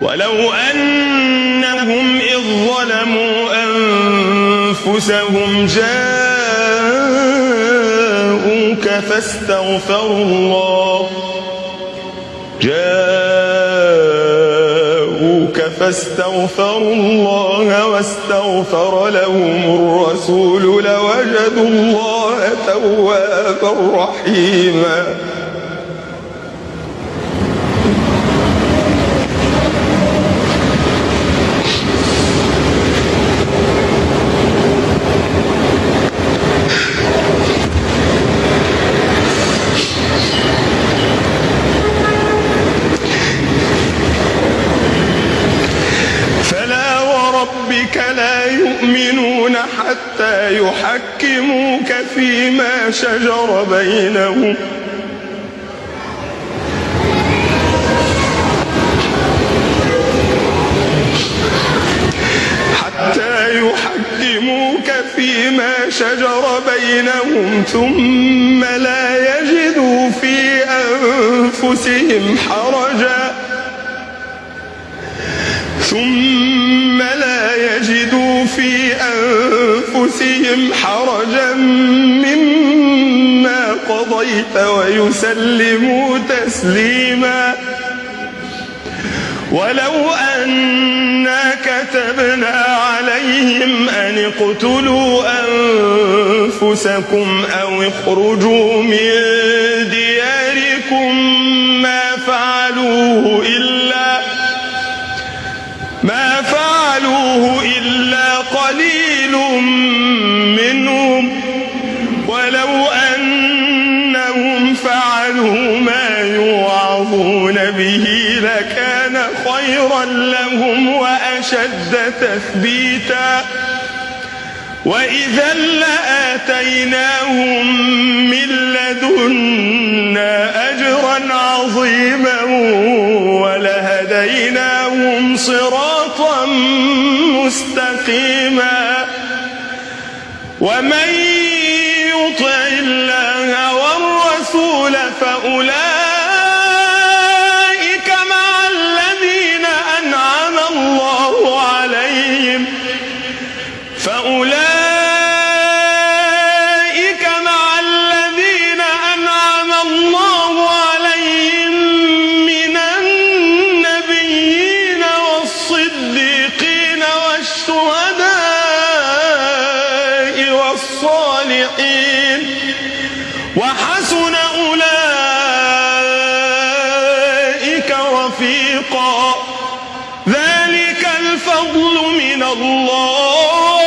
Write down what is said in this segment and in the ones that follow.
ولو أنهم إذ ظلموا أنفسهم جاءوك فاستغفروا الله. جاءوك فاستغفروا الله واستغفر لهم الرسول لوجدوا الله توابا رحيما. حتى يحكموك فيما شجر بينهم. حتى يحكموك فيما شجر بينهم ثم لا يجدوا في أنفسهم حرجا. ثم لا يجدوا في أنفسهم حرجا مما قضيت ويسلموا تسليما. ولو أنا كتبنا عليهم أن اقتلوا أنفسكم أو اخرجوا من دياركم ما فعلوه فعلوا ما يوعظون به لكان خيرا لهم وأشد تثبيتا. وإذا لآتيناهم من لدنا أجرا عظيما ولهديناهم صراطا مستقيما. ومن فأولئك مع الذين أنعم الله عليهم. فأولئك مع الذين أنعم الله عليهم من النبيين والصديقين والشهداء والصالحين. وحسن الفضل من الله.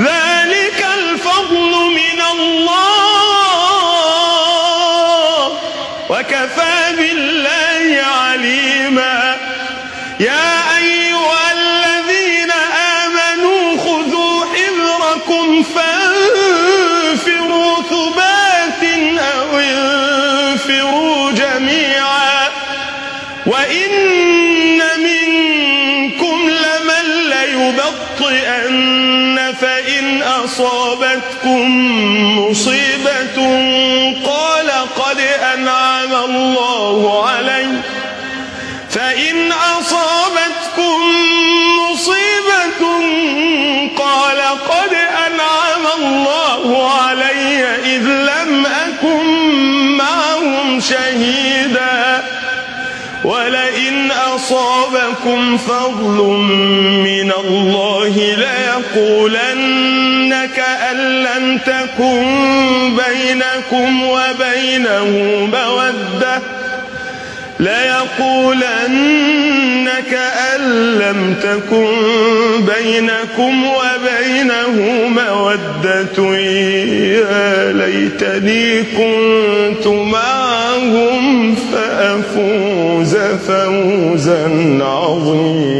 ذلك الفضل من الله. وكفى بالله عليما. يا أيها الذين آمنوا خذوا حذركم فانفروا ثبات أو انفروا جميعا. وإن فإن أصابتكم مصيبة قال قد أنعم الله علي. فإن أصابتكم ولئن أصابكم فضل من الله ليقولن كأن لم تكن بينكم وبينه مودة ليقولن كأن لم تكن بينكم وبينه مودة يا ليتني كنت معهم فأفوز فوزا عظيما.